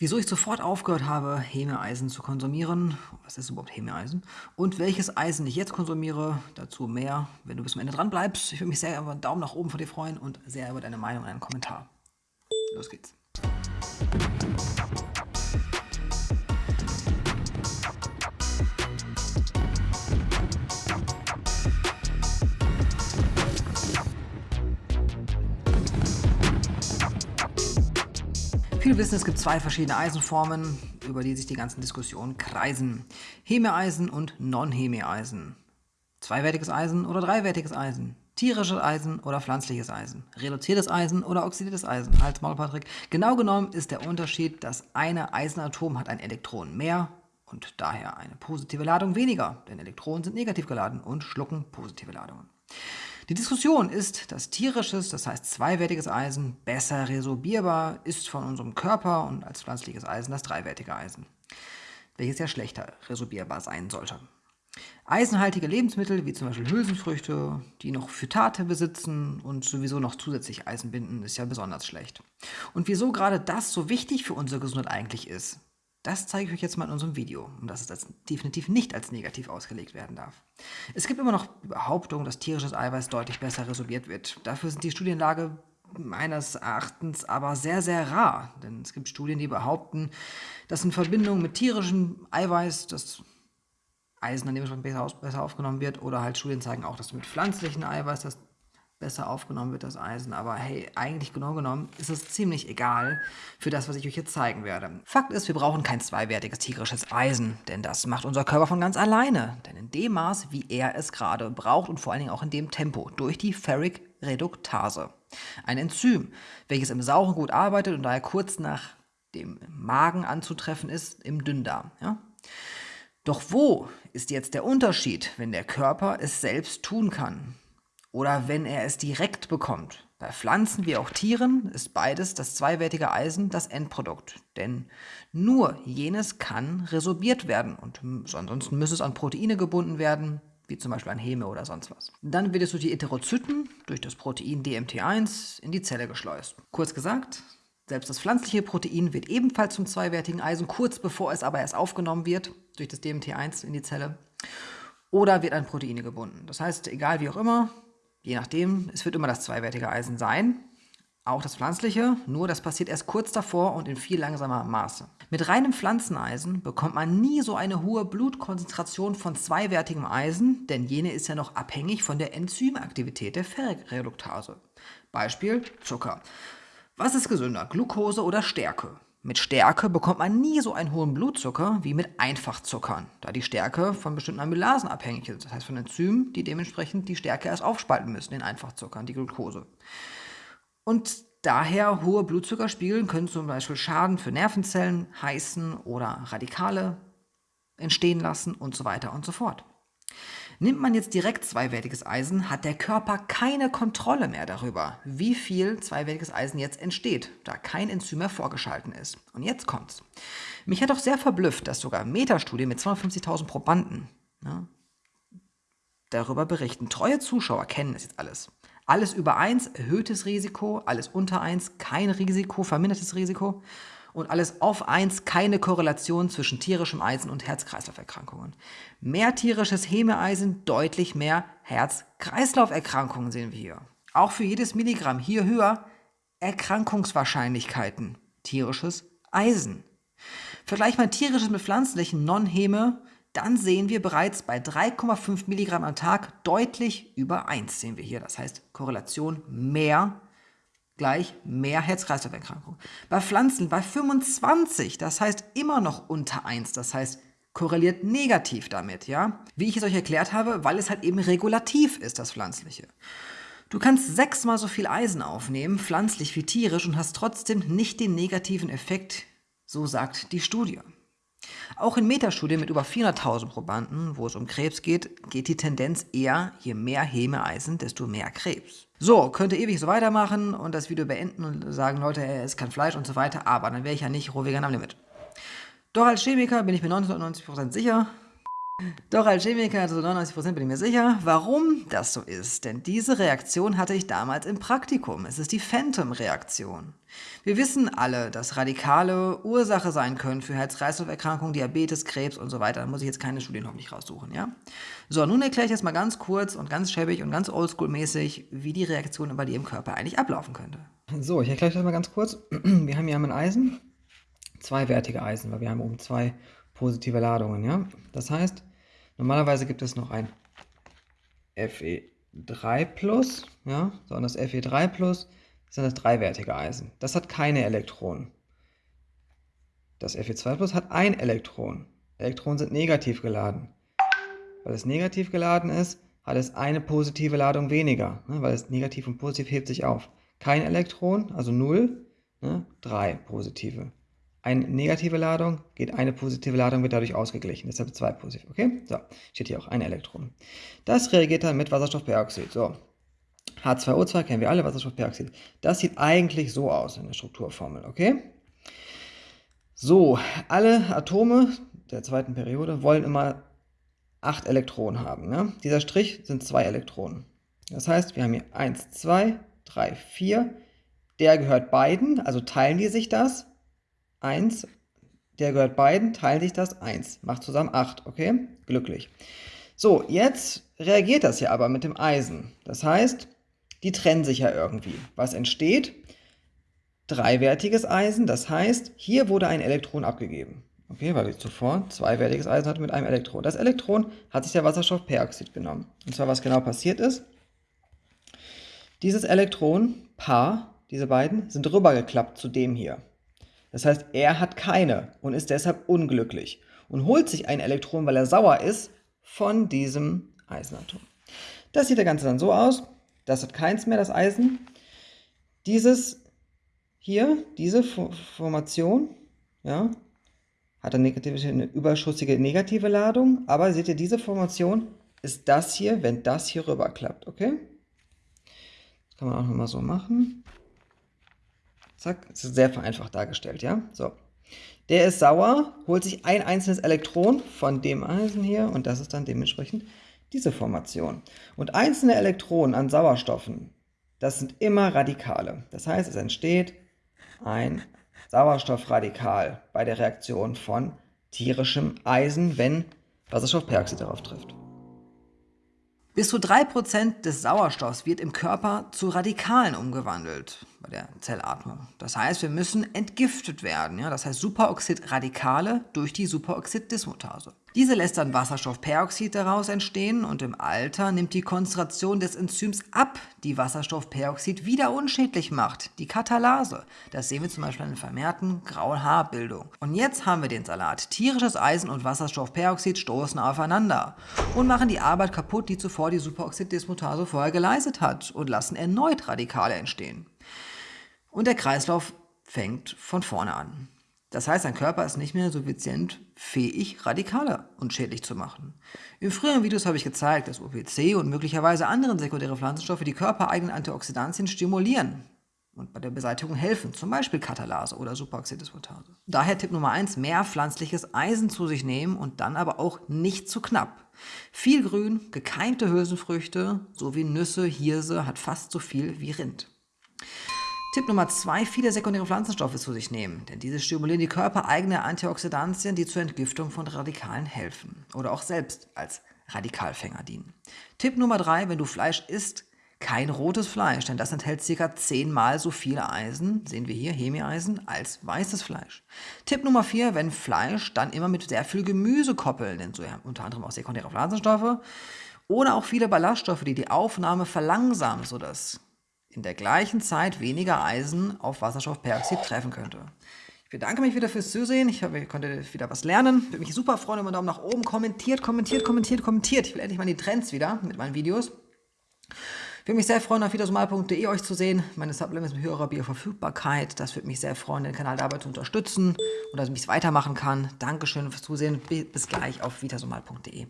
Wieso ich sofort aufgehört habe, Hemeeisen zu konsumieren, was ist überhaupt Hemeeisen, und welches Eisen ich jetzt konsumiere, dazu mehr, wenn du bis zum Ende dran bleibst. Ich würde mich sehr über einen Daumen nach oben von dir freuen und sehr über deine Meinung und einen Kommentar. Los geht's. Viele wissen, es gibt zwei verschiedene Eisenformen, über die sich die ganzen Diskussionen kreisen. Hemeeisen und Non-Hemeeisen. Zweiwertiges Eisen oder dreiwertiges Eisen. Tierisches Eisen oder pflanzliches Eisen. Reduziertes Eisen oder oxidiertes Eisen. Halt Maul, Patrick. Genau genommen ist der Unterschied, dass eine Eisenatom hat ein Elektron mehr und daher eine positive Ladung weniger, denn Elektronen sind negativ geladen und schlucken positive Ladungen. Die Diskussion ist, dass tierisches, das heißt zweiwertiges Eisen, besser resorbierbar ist von unserem Körper und als pflanzliches Eisen das dreiwertige Eisen, welches ja schlechter resorbierbar sein sollte. Eisenhaltige Lebensmittel, wie zum Beispiel Hülsenfrüchte, die noch Phytate besitzen und sowieso noch zusätzlich Eisen binden, ist ja besonders schlecht. Und wieso gerade das so wichtig für unsere Gesundheit eigentlich ist, das zeige ich euch jetzt mal in unserem Video, und dass es definitiv nicht als negativ ausgelegt werden darf. Es gibt immer noch Behauptungen, dass tierisches Eiweiß deutlich besser resorbiert wird. Dafür sind die Studienlage meines Erachtens aber sehr, sehr rar. Denn es gibt Studien, die behaupten, dass in Verbindung mit tierischem Eiweiß das Eisen dann dementsprechend besser, besser aufgenommen wird. Oder halt Studien zeigen auch, dass mit pflanzlichem Eiweiß das besser aufgenommen wird, das Eisen. Aber hey, eigentlich genau genommen ist es ziemlich egal für das, was ich euch jetzt zeigen werde. Fakt ist, wir brauchen kein zweiwertiges tierisches Eisen, denn das macht unser Körper von ganz alleine. Denn in dem Maß, wie er es gerade braucht und vor allen Dingen auch in dem Tempo, durch die Ferric Reduktase. Ein Enzym, welches im Sauren gut arbeitet und daher kurz nach dem Magen anzutreffen ist, im Dünndarm. Ja? Doch wo ist jetzt der Unterschied, wenn der Körper es selbst tun kann? Oder wenn er es direkt bekommt. Bei Pflanzen wie auch Tieren ist beides das zweiwertige Eisen das Endprodukt, denn nur jenes kann resorbiert werden und ansonsten müsste es an Proteine gebunden werden, wie zum Beispiel an Heme oder sonst was. Dann wird es durch die Heterozyten, durch das Protein DMT1, in die Zelle geschleust. Kurz gesagt, selbst das pflanzliche Protein wird ebenfalls zum zweiwertigen Eisen, kurz bevor es aber erst aufgenommen wird, durch das DMT1 in die Zelle, oder wird an Proteine gebunden. Das heißt, egal wie auch immer, Je nachdem, es wird immer das zweiwertige Eisen sein, auch das pflanzliche, nur das passiert erst kurz davor und in viel langsamer Maße. Mit reinem Pflanzeneisen bekommt man nie so eine hohe Blutkonzentration von zweiwertigem Eisen, denn jene ist ja noch abhängig von der Enzymaktivität der Ferreduktase. Beispiel Zucker. Was ist gesünder, Glucose oder Stärke? Mit Stärke bekommt man nie so einen hohen Blutzucker wie mit Einfachzuckern, da die Stärke von bestimmten Amylasen abhängig ist, das heißt von Enzymen, die dementsprechend die Stärke erst aufspalten müssen in Einfachzuckern, die Glucose. Und daher hohe Blutzuckerspiegel können zum Beispiel Schaden für Nervenzellen heißen oder Radikale entstehen lassen und so weiter und so fort. Nimmt man jetzt direkt zweiwertiges Eisen, hat der Körper keine Kontrolle mehr darüber, wie viel zweiwertiges Eisen jetzt entsteht, da kein Enzym mehr vorgeschalten ist. Und jetzt kommt's. Mich hat auch sehr verblüfft, dass sogar Metastudien mit 250.000 Probanden ja, darüber berichten. Treue Zuschauer kennen es jetzt alles. Alles über 1 erhöhtes Risiko, alles unter 1 kein Risiko, vermindertes Risiko und alles auf 1 keine Korrelation zwischen tierischem Eisen und Herz-Kreislauf-Erkrankungen. Mehr tierisches Hemeeisen, deutlich mehr Herz-Kreislauf-Erkrankungen sehen wir hier. Auch für jedes Milligramm hier höher Erkrankungswahrscheinlichkeiten, tierisches Eisen. Vergleich mal tierisches mit pflanzlichen Non-Heme, dann sehen wir bereits bei 3,5 Milligramm am Tag deutlich über 1 sehen wir hier. Das heißt Korrelation mehr gleich mehr Herz-Kreislauf-Erkrankungen. Bei Pflanzen bei 25, das heißt immer noch unter 1, das heißt korreliert negativ damit, ja? Wie ich es euch erklärt habe, weil es halt eben regulativ ist, das Pflanzliche. Du kannst sechsmal so viel Eisen aufnehmen, pflanzlich wie tierisch, und hast trotzdem nicht den negativen Effekt, so sagt die Studie. Auch in Metastudien mit über 400.000 Probanden, wo es um Krebs geht, geht die Tendenz eher, je mehr Hemeeisen, desto mehr Krebs. So, könnte ewig so weitermachen und das Video beenden und sagen, Leute, er isst kein Fleisch und so weiter, aber dann wäre ich ja nicht rohvegan am Limit. Doch als Chemiker bin ich mir 99% sicher, Doch als Chemiker zu 99% bin ich mir sicher, warum das so ist. Denn diese Reaktion hatte ich damals im Praktikum. Es ist die Phantom-Reaktion. Wir wissen alle, dass Radikale Ursache sein können für Herz-Kreislauf-Erkrankungen, Diabetes, Krebs und so weiter. Da muss ich jetzt keine Studien hoffentlich raussuchen, ja? So, nun erkläre ich jetzt mal ganz kurz und ganz schäbig und ganz oldschool-mäßig, wie die Reaktion bei dir im Körper eigentlich ablaufen könnte. So, ich erkläre euch das mal ganz kurz. Wir haben hier ein Eisen, zweiwertige Eisen, weil wir haben oben zwei positive Ladungen, ja? Das heißt, Normalerweise gibt es noch ein Fe3+, ja, so das Fe3+, sind das dreiwertige Eisen. Das hat keine Elektronen. Das Fe2+ hat ein Elektron. Elektronen sind negativ geladen. Weil es negativ geladen ist, hat es eine positive Ladung weniger, ne, weil es negativ und positiv hebt sich auf. Kein Elektron, also 0, ne, drei positive eine negative Ladung, geht eine positive Ladung, wird dadurch ausgeglichen. Deshalb zwei positiv. Okay? So, steht hier auch ein Elektron. Das reagiert dann mit Wasserstoffperoxid. So, H2O2 kennen wir alle, Wasserstoffperoxid. Das sieht eigentlich so aus in der Strukturformel. Okay? So, alle Atome der zweiten Periode wollen immer acht Elektronen haben. Ja? Dieser Strich sind zwei Elektronen. Das heißt, wir haben hier 1, 2, 3, 4. Der gehört beiden, also teilen die sich das. 1, der gehört beiden, teilen sich das 1. Macht zusammen 8, okay? Glücklich. So, jetzt reagiert das ja aber mit dem Eisen. Das heißt, die trennen sich ja irgendwie. Was entsteht? Dreiwertiges Eisen, das heißt, hier wurde ein Elektron abgegeben. Okay, weil ich zuvor zweiwertiges Eisen hatte mit einem Elektron. Das Elektron hat sich der Wasserstoffperoxid genommen. Und zwar, was genau passiert ist, dieses Elektron, Paar, diese beiden, sind rübergeklappt zu dem hier. Das heißt, er hat keine und ist deshalb unglücklich und holt sich ein Elektron, weil er sauer ist, von diesem Eisenatom. Das sieht der Ganze dann so aus. Das hat keins mehr, das Eisen. Dieses hier, diese Formation, ja, hat eine, negative, eine überschüssige negative Ladung, aber seht ihr, diese Formation ist das hier, wenn das hier rüberklappt, okay? Das kann man auch nochmal so machen. Zack, das ist sehr vereinfacht dargestellt, ja? So. Der ist sauer, holt sich ein einzelnes Elektron von dem Eisen hier und das ist dann dementsprechend diese Formation. Und einzelne Elektronen an Sauerstoffen, das sind immer Radikale. Das heißt, es entsteht ein Sauerstoffradikal bei der Reaktion von tierischem Eisen, wenn Wasserstoffperoxid darauf trifft. Bis zu 3% des Sauerstoffs wird im Körper zu Radikalen umgewandelt der Zellatmung. Das heißt, wir müssen entgiftet werden. Ja? Das heißt Superoxidradikale durch die Superoxiddismutase. Diese lässt dann Wasserstoffperoxid daraus entstehen und im Alter nimmt die Konzentration des Enzyms ab, die Wasserstoffperoxid wieder unschädlich macht, die Katalase. Das sehen wir zum Beispiel in der vermehrten grauen Haarbildung. Und jetzt haben wir den Salat. Tierisches Eisen und Wasserstoffperoxid stoßen aufeinander und machen die Arbeit kaputt, die zuvor die Superoxiddismutase vorher geleistet hat und lassen erneut Radikale entstehen. Und der Kreislauf fängt von vorne an. Das heißt, dein Körper ist nicht mehr suffizient fähig, Radikale unschädlich zu machen. In früheren Videos habe ich gezeigt, dass OPC und möglicherweise andere sekundäre Pflanzenstoffe die körpereigenen Antioxidantien stimulieren und bei der Beseitigung helfen, zum Beispiel Katalase oder Superoxidismutase. Daher Tipp Nummer 1, mehr pflanzliches Eisen zu sich nehmen und dann aber auch nicht zu knapp. Viel Grün, gekeimte Hülsenfrüchte sowie Nüsse, Hirse hat fast so viel wie Rind. Tipp Nummer zwei, viele sekundäre Pflanzenstoffe zu sich nehmen, denn diese stimulieren die körpereigene Antioxidantien, die zur Entgiftung von Radikalen helfen oder auch selbst als Radikalfänger dienen. Tipp Nummer drei, wenn du Fleisch isst, kein rotes Fleisch, denn das enthält ca. zehnmal so viel Eisen, sehen wir hier, Hemi-Eisen, als weißes Fleisch. Tipp Nummer 4, wenn Fleisch, dann immer mit sehr viel Gemüse koppeln, denn so ja, unter anderem auch sekundäre Pflanzenstoffe oder auch viele Ballaststoffe, die die Aufnahme verlangsamen, sodass in der gleichen Zeit weniger Eisen auf Wasserstoffperoxid treffen könnte. Ich bedanke mich wieder fürs Zusehen. Ich hoffe, ihr konntet wieder was lernen. Würde mich super freuen, wenn man Daumen nach oben kommentiert, kommentiert, kommentiert, kommentiert. Ich will endlich mal die Trends wieder mit meinen Videos. Ich würde mich sehr freuen, auf wiedersomal.de euch zu sehen. Meine Supplements mit höherer Bioverfügbarkeit. Das würde mich sehr freuen, den Kanal dabei zu unterstützen und dass ich es weitermachen kann. Dankeschön fürs Zusehen. Bis gleich auf wiedersomal.de.